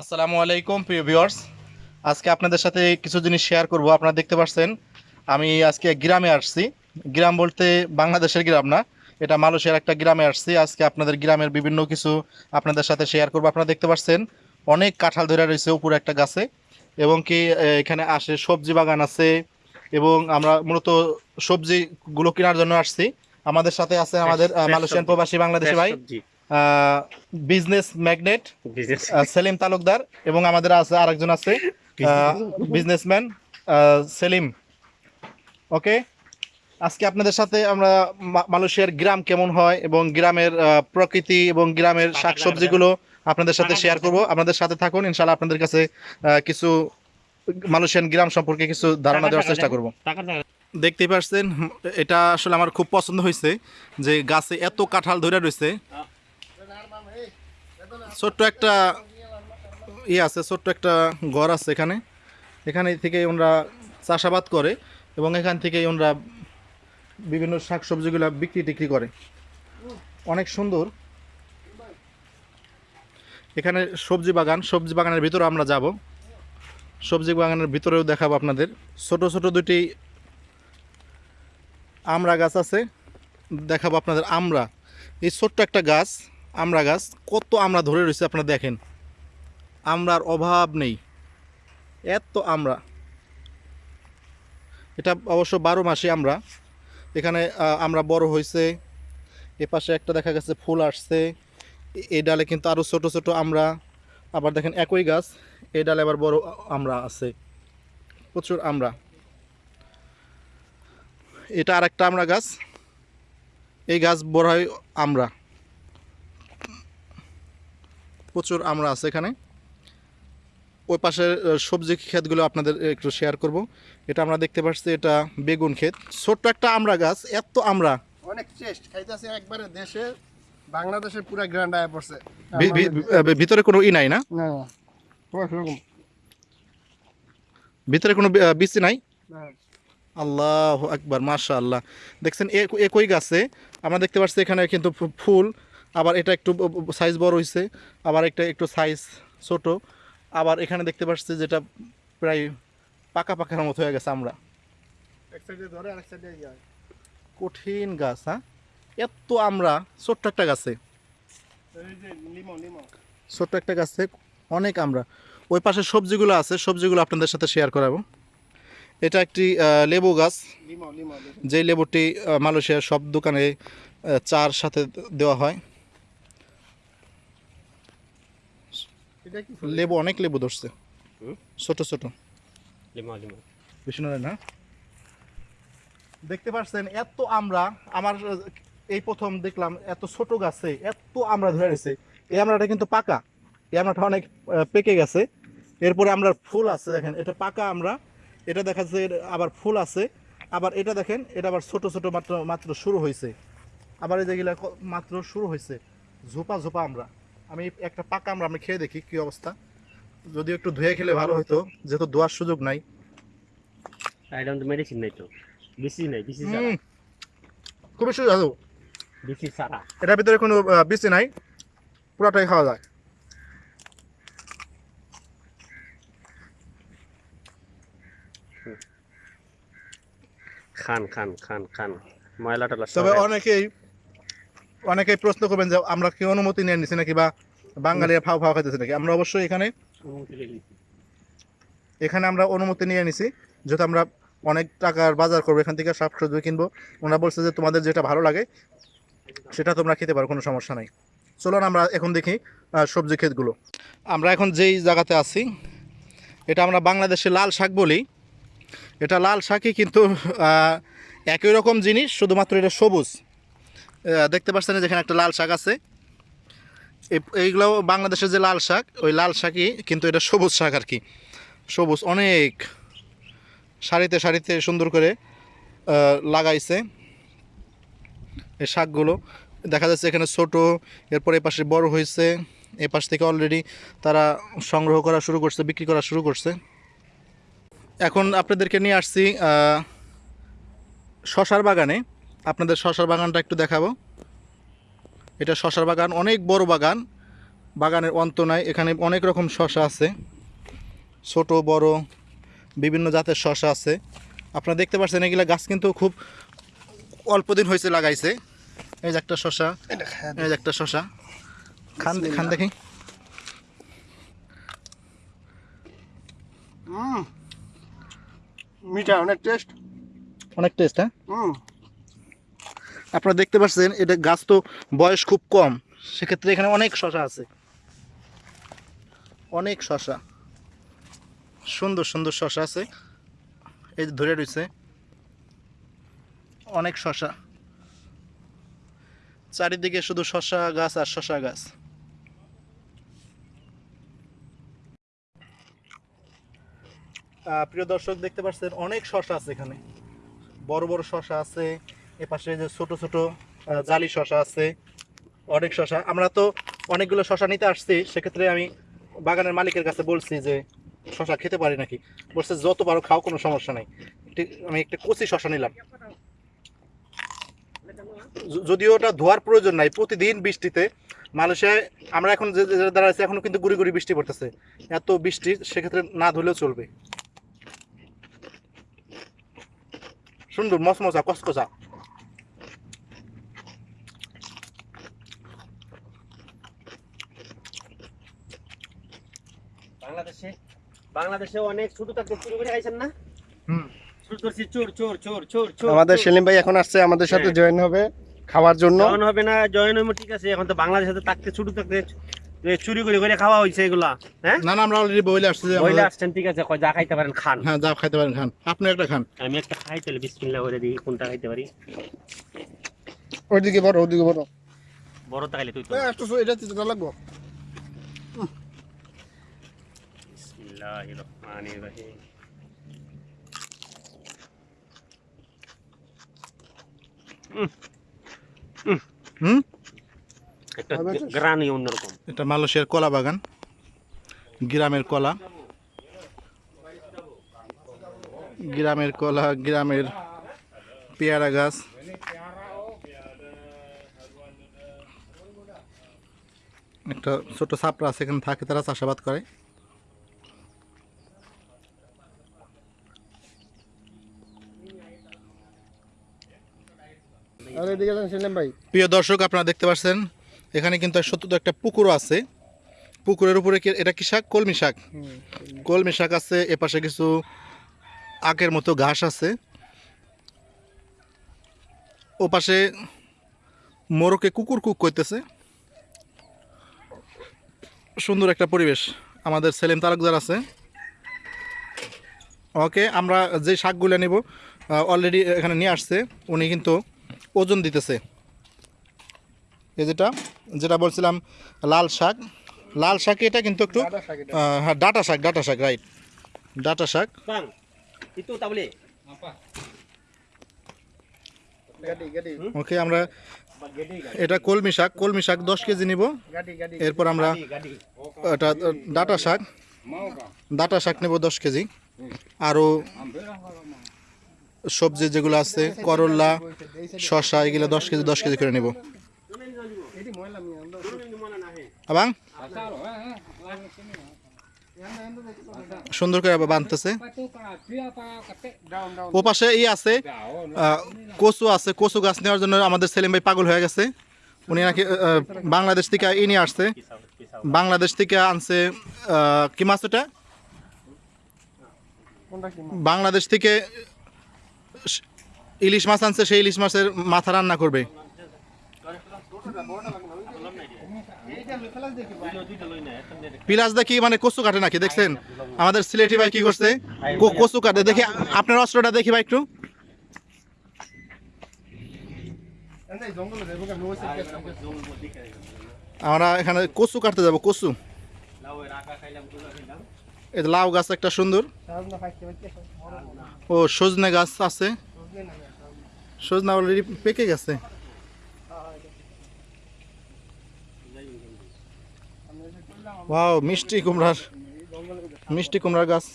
আসসালামু আলাইকুম প্রিয় ভিউয়ার্স। আজকে আপনাদের সাথে কিছু জিনিস শেয়ার করব। আপনারা দেখতে পাচ্ছেন আমি আজকে গ্রামে আসছি। গ্রাম বলতে বাংলাদেশের গ্রাম না এটা মালয়েশিয়ার একটা গ্রামে আসছি। আজকে আপনাদের গ্রামের বিভিন্ন কিছু আপনাদের সাথে শেয়ার করব। আপনারা দেখতে পাচ্ছেন অনেক কাঁঠাল ধরে রয়েছে উপরে একটা গাছে এবং কি এখানে আসে সবজি বাগান আছে এবং আমরা মূলত সবজিগুলো কেনার জন্য আসছি। আমাদের সাথে আছে আমাদের মালয়েশিয়ান প্রবাসী বাংলাদেশি ভাই। বিজনেস ম্যাগনেট সেলিম তালুকদার এবং আমাদের আছে আরেকজন আছে বিজনেসম্যান সেলিম। ওকে? আজকে আপনাদের সাথে আমরা মালয়েশিয়ার গ্রাম কেমন হয় এবং গ্রামের প্রকৃতি এবং গ্রামের শাকসবজিগুলো আপনাদের সাথে শেয়ার করব। আপনাদের সাথে থাকুন ইনশাআল্লাহ আপনাদের কাছে কিছু মালয়েশিয়ান গ্রাম সম্পর্কে কিছু ধারণা দেওয়ার চেষ্টা করব। দেখতেই পাচ্ছেন এটা আসলে আমার খুব পছন্দ হয়েছে যে গাছে এত কাঁঠাল ধরে রয়েছে। ছোট্ট একটা ইয়ে আছে, ছোট্ট একটা ঘর আছে এখানে। এখানে থেকে ওনারা চাষাবাদ করে এবং এখান থেকে ওনারা বিভিন্ন শাকসবজিগুলো বিক্রি টিক্রি করে। অনেক সুন্দর। এখানে সবজি বাগান, সবজি বাগানের ভিতরে আমরা যাব। সবজি বাগানের ভিতরেও দেখাবো আপনাদের। ছোট ছোট দুটি আমড়া গাছ আছে। দেখাবো আপনাদের আমড়া। এই ছোট্ট একটা গাছ। আমড়া গাছ, কত আমড়া ধরে রয়েছে আপনারা দেখেন। আমরার অভাব নেই। এত আমড়া এটা অবশ্য বারো মাসে আমরা। এখানে আমরা বড় হয়েছে। এ পাশে একটা দেখা গেছে, ফুল আসছে। এই ডালে কিন্তু আরও ছোট ছোট আমরা। আবার দেখেন একই গাছ এই ডালে আবার বড় আমরা আছে। প্রচুর আমরা। এটা আর একটা আমরা গাছ। এই গাছ বড় হয় আমরা। প্রচুর আমরা আছে এখানে। ওই পাশের সবজি ক্ষেতগুলো আপনাদের একটু শেয়ার করব। এটা আমরা দেখতে পাচ্ছি এটা বেগুন ক্ষেত। ছোট্ট একটা আমরা গাছ এত আমরা। অনেক চেষ্ট খাইতেছে একবারে দেশে বাংলাদেশের পুরা গ্র্যান্ড আয় পড়ছে। ভিতরে কোনো ই নাই না? ভিতরে কোনো বি- আহ, বীজ নাই? আল্লাহ আকবার মাশা আল্লাহ দেখছেন একই গাছে? আমরা দেখতে পাচ্ছি এখানে কিন্তু ফুল আবার এটা একটু সাইজ বড় হয়েছে আবার একটা একটু সাইজ ছোট। আবার এখানে দেখতে পাচ্ছি যেটা প্রায় পাকা পাকার মতো হয়ে গেছে আমরা। এক সাইডে ধরে আরেক সাইডে। কঠিন গাছ হ্যাঁ? এত আমরা ছোট্ট একটা গাছে। ছোট্ট একটা গাছে অনেক আমরা। ওই পাশে সবজিগুলো আছে সবজিগুলো আপনাদের সাথে শেয়ার করাবো। এটা একটি লেবু গাছ। যে লেবুটি মালয়েশিয়ার সব দোকানে চার সাথে দেওয়া হয় এটা কি ফুল? লেবু অনেক লেবু ধরছে। ছোট ছোট। না? দেখতে পাচ্ছেন এত আমরা আমার এই প্রথম দেখলাম এত ছোট গাছে এত আমরা ধরে রয়েছে এই আমরাটা কিন্তু পাকা। এই আমরাটা অনেক পেকে গেছে। এরপরে আমরা ফুল আছে দেখেন এটা পাকা আমরা এটা দেখা যাচ্ছে আবার ফুল আছে। আবার এটা দেখেন এটা আবার ছোট ছোট মাত্র মাত্র শুরু হয়েছে। আবার এই যেগুলা মাত্র শুরু হয়েছে। ঝোপা ঝোপা আমরা আমি একটা পাকা আমরা আমি খেয়ে দেখি কি অবস্থা। যদি একটু ধুয়ে খেলে ভালো হতো যেহেতু ধোয়ার সুযোগ নাই। আইডাম তো মেডিসিন নাই তো। বিসি নাই বিসি সারা খুবই সুস্বাদু বিসি সারা এটার ভিতরে কোনো বীজ নাই পুরাটাই খাওয়া যায়। খান খান খান খান। ময়লা টলা তবে অনেকেই অনেকেই প্রশ্ন করবেন যে আমরা কি অনুমতি নিয়ে নিছি নাকি বা বাঙালিরা ফাও ফাও খাইতেছে নাকি? আমরা অবশ্যই এখানে এখানে আমরা অনুমতি নিয়ে নিছি যেহেতু আমরা অনেক টাকার বাজার করব এখান থেকে শাক সবজি কিনবো। ওনারা বলছে যে তোমাদের যেটা ভালো লাগে সেটা তোমরা খেতে পারো কোনো সমস্যা নাই। চলুন আমরা এখন দেখি সবজি ক্ষেতগুলো। আমরা এখন যেই জায়গাতে আছি এটা আমরা বাংলাদেশে লাল শাক বলি। এটা লাল শাকই কিন্তু একই রকম জিনিস শুধুমাত্র এটা সবুজ। দেখতে পাচ্ছেন যেখানে একটা লাল শাক আছে। এই- এইগুলো বাংলাদেশের যে লাল শাক, ওই লাল শাকই কিন্তু এটা সবুজ শাক আর কি। সবুজ অনেক সারিতে সারিতে সুন্দর করে লাগাইছে এই শাকগুলো। দেখা যাচ্ছে এখানে ছোট, এরপর এই পাশে বড় হয়েছে। এই পাশ থেকে অলরেডি তারা সংগ্রহ করা শুরু করছে, বিক্রি করা শুরু করছে। এখন আপনাদেরকে নিয়ে আসছি শশার বাগানে। আপনাদের শশার বাগানটা একটু দেখাবো। এটা শশার বাগান অনেক বড় বাগান। বাগানের অন্ত নাই এখানে অনেক রকম শশা আছে। ছোট বড় বিভিন্ন জাতের শশা আছে। আপনারা দেখতে পাচ্ছেন এগুলা গাছ কিন্তু খুব অল্প দিন হয়েছে লাগাইছে। এই যে একটা শশা এই যে একটা শশা। খান খান দেখি। হুম। মিঠা অনেক টেস্ট অনেক টেস্ট হ্যাঁ? আপনারা দেখতে পাচ্ছেন, এটা গাছ তো বয়স খুব কম। সেক্ষেত্রে এখানে অনেক শশা আছে। অনেক শশা। সুন্দর সুন্দর শশা আছে। এই যে ধরে রয়েছে, অনেক শশা। চারিদিকে শুধু শশা গাছ আর শশা গাছ। প্রিয় দর্শক, দেখতে পাচ্ছেন, অনেক শশা আছে এখানে। বড় বড় শশা আছে। এপাশে যে ছোট ছোট জালি শশা আছে, অনেক শশা আমরা তো অনেকগুলো শশা নিতে আসছি, সেক্ষেত্রে আমি বাগানের মালিকের কাছে বলছি যে শশা খেতে পারি নাকি? বলছে, যত পারো খাও, কোনো সমস্যা নাই। আমি একটা কচি শশা নিলাম। যদিও ওটা ধোয়ার প্রয়োজন নাই, প্রতিদিন বৃষ্টিতে। মানুষে আমরা এখন যে যে দাঁড়াচ্ছি এখনও কিন্তু গুড়ি গুড়ি বৃষ্টি পড়তেছে। এত বৃষ্টি, সেক্ষেত্রে না ধুলেও চলবে। সুন্দর মসমসা কসকসা বাংলাদেশে বাংলাদেশে অনেক ছোট থাকতে চুরি করে খাইছেন না? হুম। চুর করছি চোর চোর চোর চোর চোর আমাদের সেলিম ভাই এখন আসছে আমাদের সাথে হ্যাঁ। জয়েন হবে খাওয়ার জন্য। জয়েন হবে না জয়েন হবে ঠিক আছে। এখন তো বাংলাদেশে তো থাকতে ছোট থাকতে চুরি করে করে খাওয়া হয়েছে এগুলা হ্যাঁ? না না আমরা অলরেডি বইলে আসছি যে বইলে আসছেন ঠিক আছে কয় যা খাইতে পারেন খান। হ্যাঁ যা খাইতে পারেন খান। আপনি একটা খান। আমি একটা খাই তাহলে বিসমিল্লাহ করে দিই কোনটা খাইতে পারি? ওইদিকে বড় ওইদিকে বড়। বড় তাইলে তুই তো একটু এটা লাগবো। বিসমিল্লাহির রহমানির রহিম হুম একটা গ্রানি অন্যরকম এটা মালয়েশিয়ার কলা বাগান গ্রামের কলা গ্রামের কলা গ্রামের পেয়ারা গাছ একটা ছোট ছাপড়া আছে এখানে থাকে তারা চাষাবাদ করে আর এদিকে যান সেলিম ভাই প্রিয় দর্শক আপনারা দেখতে পাচ্ছেন এখানে কিন্তু সত্য একটা পুকুরও আছে। পুকুরের উপরে এটা কি শাক? কলমি শাক। কলমি শাক আছে এপাশে কিছু আখের মতো ঘাস আছে। ও পাশে মোরকে কুকুর কুক করতেছে। সুন্দর একটা পরিবেশ। আমাদের সেলিম তালুকদার আছে। ওকে আমরা যে শাকগুলো নেব অলরেডি এখানে নিয়ে আসছে উনি কিন্তু ওজন দিতেছে। এই যেটা যেটা বলছিলাম লাল শাক। লাল শাক এটা কিন্তু একটু হ্যাঁ ডাটা শাক ডাটা শাক রাইট ডাটা শাক। ওকে আমরা এটা কলমি শাক কলমি শাক দশ কেজি নিব। এরপর আমরা এটা ডাটা শাক। ডাটা শাক নেব দশ কেজি। আরও সবজি যেগুলো আছে করল্লা শশা এগুলো দশ কেজি দশ কেজি করে নেব। আবাং? সুন্দর করে বাঁধতেছে ও পাশে ই আছে কচু আছে, কচু গাছ নেওয়ার জন্য আমাদের সেলিম ভাই পাগল হয়ে গেছে। উনি নাকি বাংলাদেশ থেকে ই নিয়ে আসছে। বাংলাদেশ থেকে আনছে কি মাছ ওটা? বাংলাদেশ থেকে ইলিশ মাছ আনছে, সেই ইলিশ মাছের মাথা রান্না করবে। পিলাস দেখি মানে কচু কাটে নাকি, দেখছেন? আমাদের সিলেটি ভাই কি করছে? কচু কাটে। দেখি, আপনার অস্ত্রটা দেখি ভাই একটু। আমরা এখানে কচু কাটতে যাব, কচু। এই লাউ গাছ একটা সুন্দর। ও সজনে গাছ আছে। সজনা অলরেডি পেকে গেছে। ওয়াও মিষ্টি কুমড়ার মিষ্টি কুমড়ার গাছ।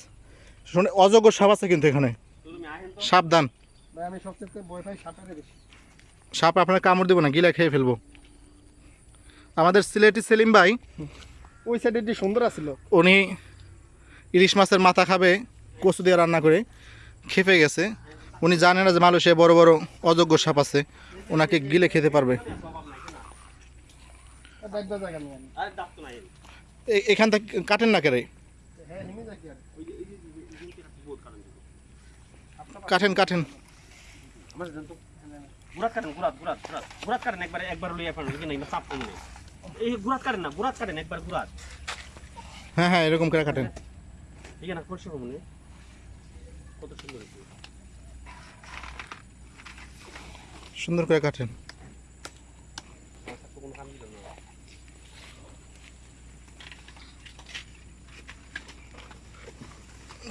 শুনে অজগর সাপ আছে কিন্তু এখানে। সাবধান। সাপ আপনার কামড় দেবো না গিলা খেয়ে ফেলব। আমাদের সিলেটি সেলিম ভাই ওই সাইডে যে সুন্দর আছিল। উনি ইলিশ মাছের মাথা খাবে কচু দিয়ে রান্না করে খেপে গেছে। উনি জানে না যে মালয়েশিয়ায় বড় বড় অযোগ্য সাপ আছে ওনাকে গিলে খেতে পারবে। এখান থেকে কাটেন না কেরে হ্যাঁ কাটেন কাটেন। আমার জান তো গুরাত কাটেন গুরাত গুরাত গুরাত গুরাত কাটেন একবার একবার লইয়া ফেলেন বুঝলেন না চাপ কমে নেই। এই গুরাত কাটেন না গুরাত কাটেন একবার গুরাত হ্যাঁ হ্যাঁ এরকম করে কাটেন। ঠিক আছে না করছি কমনে কত সুন্দর সুন্দর করে কাটেন।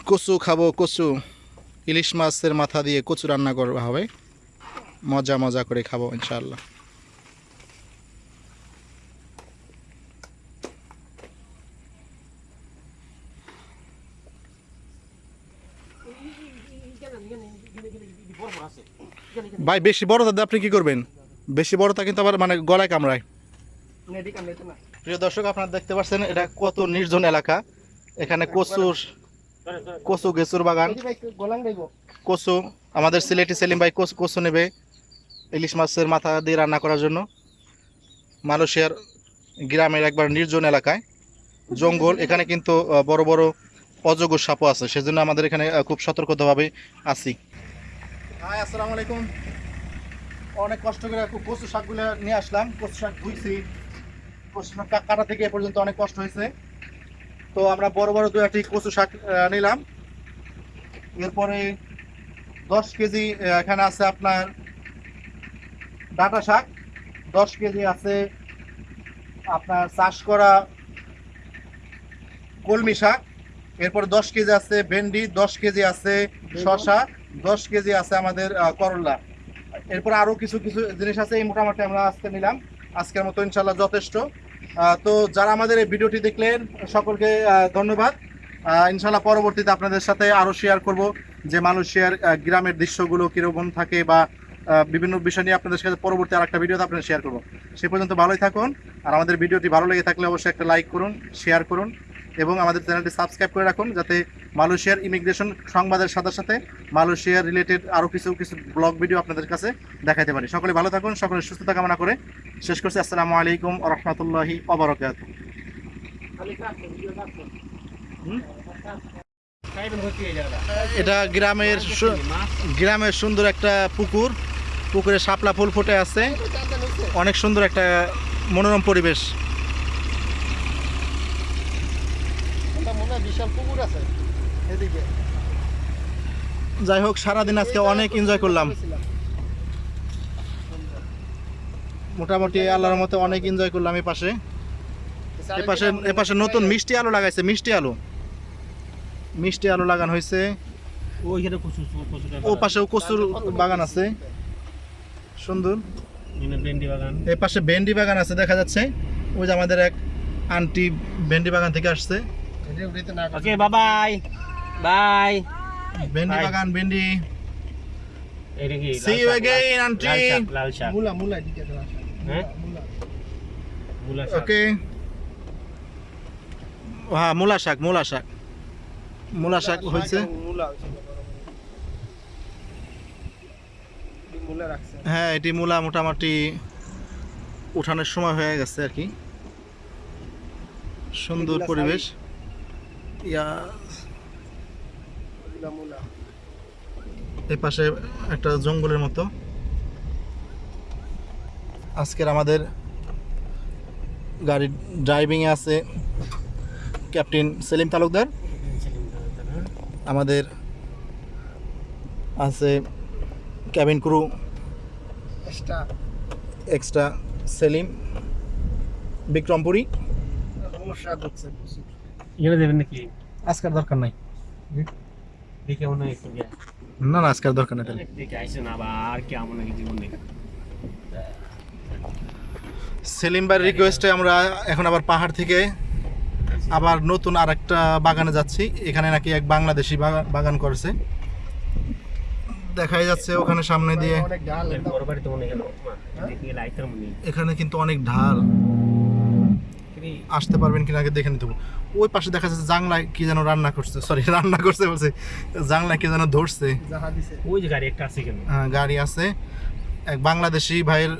কচু খাব কচু। ইলিশ মাছের মাথা দিয়ে কচু রান্না করা হবে। মজা মজা করে খাব ইনশাআল্লাহ। ভাই, বেশি বড় দাদা আপনি কি করবেন? বেশি বড়টা কিন্তু আবার মানে গলায় কামড়ায়। প্রিয় দর্শক, আপনারা দেখতে পাচ্ছেন, এটা কত নির্জন এলাকা। এখানে কচুর কচু গেচুর বাগান। কচু, আমাদের সিলেটি সেলিম ভাই কচু কচু নেবে ইলিশ মাছের মাথা দিয়ে রান্না করার জন্য। মালয়েশিয়ার গ্রামের একবার নির্জন এলাকায়। জঙ্গল, এখানে কিন্তু বড় বড় অযোগ্য সাপও আছে, সেজন্য আমাদের এখানে খুব সতর্কতাভাবে আছি। হাই আসসালামু আলাইকুম। অনেক কষ্ট করে কচু শাকগুলো নিয়ে আসলাম। কচু শাক ধুইছি। কচু শাক কাটা থেকে এ পর্যন্ত অনেক কষ্ট হয়েছে। তো আমরা বড় বড় দু একটি কচু শাক নিলাম। এরপরে দশ কেজি এখানে আছে আপনার ডাটা শাক। দশ কেজি আছে আপনার চাষ করা কলমি শাক। এরপরে দশ কেজি আছে ভেন্ডি দশ কেজি আছে শশা দশ কেজি আছে আমাদের করলা। এরপর আরও কিছু কিছু জিনিস আছে এই মোটামুটি আমরা আজকে নিলাম। আজকের মতো ইনশাল্লাহ যথেষ্ট। তো যারা আমাদের এই ভিডিওটি দেখলেন সকলকে ধন্যবাদ। ইনশাল্লাহ পরবর্তীতে আপনাদের সাথে আরও শেয়ার করব যে মালয়েশিয়ার গ্রামের দৃশ্যগুলো কীরকম থাকে বা বিভিন্ন বিষয় নিয়ে আপনাদের সাথে পরবর্তী আর একটা ভিডিওতে আপনাদের শেয়ার করব। সে পর্যন্ত ভালোই থাকুন। আর আমাদের ভিডিওটি ভালো লেগে থাকলে অবশ্যই একটা লাইক করুন শেয়ার করুন। এবং আমাদের চ্যানেলটি সাবস্ক্রাইব করে রাখুন যাতে মালয়েশিয়ার ইমিগ্রেশন সংবাদের সাথে সাথে মালয়েশিয়ার রিলেটেড আরও কিছু কিছু ব্লগ ভিডিও আপনাদের কাছে দেখাতে পারি। সকলে ভালো থাকুন, সকলে সুস্থতা কামনা করে শেষ করছি। আসসালামু আলাইকুম রহমতুল্লাহি অবরকাত এটা গ্রামের গ্রামের সুন্দর একটা পুকুর। পুকুরে শাপলা ফুল ফুটে আছে। অনেক সুন্দর একটা মনোরম পরিবেশ এটা মনে হয় বিশাল পুকুর আছে। এদিকে। যাই হোক সারাদিন আজকে অনেক এনজয় করলাম। মোটামুটি আল্লাহর মতো অনেক এনজয় করলাম এই পাশে। এ পাশে নতুন মিষ্টি আলু লাগাইছে মিষ্টি আলু। মিষ্টি আলু লাগানো হয়েছে ও পাশেও কচুর বাগান আছে। সুন্দর। বাগান। পাশে ভেন্ডি বাগান আছে দেখা যাচ্ছে। ওই যে আমাদের এক আন্টি ভেন্ডি বাগান থেকে আসছে। Bye bye bye Bye. বাগান ভেন্ডি এটা কি See you again, aunty. লাল শাক লাল শাক মুলা মুলা এদিকে আছে না হ্যাঁ মুলা মূলা হ্যাঁ মূলা শাক মূলা শাক মূলা শাক হয়েছে মুলা হইছে মুলা রাখছে হ্যাঁ এটি মূলা মোটামুটি উঠানোর সময় হয়ে গেছে আর কি সুন্দর পরিবেশ এই পাশে একটা জঙ্গলের মতো। আজকের আমাদের গাড়ি ড্রাইভিংয়ে আছে ক্যাপ্টেন সেলিম তালুকদার। আমাদের আছে cabin crew extra extra Selim Bikrampuri সমস্যা হচ্ছে প্রচুর এখানে দেবেন নাকি? আজকের দরকার নাই। দেখে মনে হয় একটু না না আজকের দরকার নেই তাহলে। দেখে আইসে না আবার কেমন নাকি জীবন দেখে? সেলিম ভাইয়ের রিকোয়েস্টে আমরা এখন আবার পাহাড় থেকে আবার নতুন আর একটা বাগানে যাচ্ছি। এখানে নাকি এক বাংলাদেশি বাগান করেছে। দেখাই যাচ্ছে ওখানে সামনে দিয়ে। মনে এখানে কিন্তু অনেক ঢাল। কি আসতে পারবেন কিনা আগে দেখে নিতে হবে। ওই পাশে দেখা যাচ্ছে জাংলায় কি যেন রান্না করছে সরি রান্না করছে বলছে জাংলায় কি যেন ধরছে। ওই যে গাড়ি একটা আছে কেন? আহ, গাড়ি আছে। এক বাংলাদেশি ভাইয়ের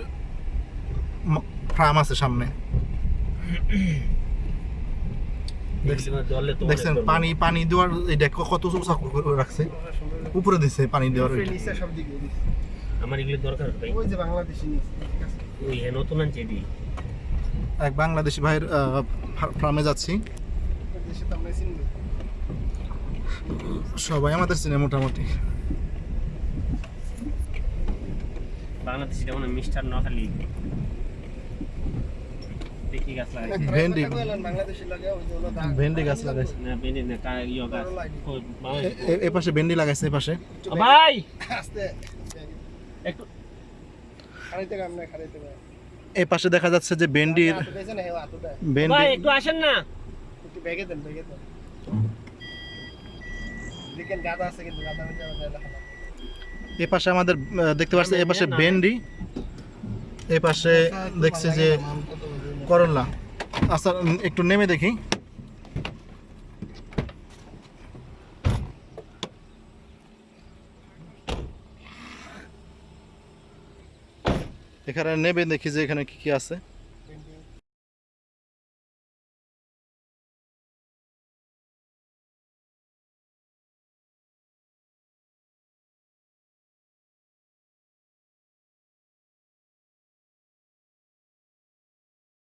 ফার্ম আছে সামনে। দেখছেন- পানি পানি দেওয়ার এটা কত উঁচা রাখছে? উপরে দিছে পানি দেওয়ার উপরে ওইটা। নিচে সব দিকে দিছে। আমার এগুলো দরকার ওই যে বাংলাদেশি নিচে ঠিক আছে? ওই হ্যাঁ নতুন আনছে দি এক বাংলাদেশি ভাইয়ের ফার্মে যাচ্ছি। সবাই আমাদের চিনে মোটামুটি। বাংলাদেশি যেমন মিস্টার ভেন্ডি। বাংলাদেশি লাগে ওই যে ওগুলো দাগ- ভেন্ডি গাছ লাগাইছে না না গাছ। পাশে ভেন্ডি লাগাইছে এ পাশে। ভাই! আস্তে। একটু খাড়াইতে কাম নাই খাড়াইতে কাম এ পাশে দেখা যাচ্ছে যে ভেন্ডির হেও ভেন্ডি একটু আসেন না। একটু ব্যাগে দেন ব্যাগে দেন। দেখেন গাদা আছে কিন্তু গাদা মধ্যে আমার দেখা না এ পাশে আমাদের দেখতে পাচ্ছি এ পাশে ভেন্ডি এ পাশে দেখছি যে করলা। আচ্ছা একটু নেমে দেখি। এখানে নেবে দেখি যে এখানে কি কি আছে।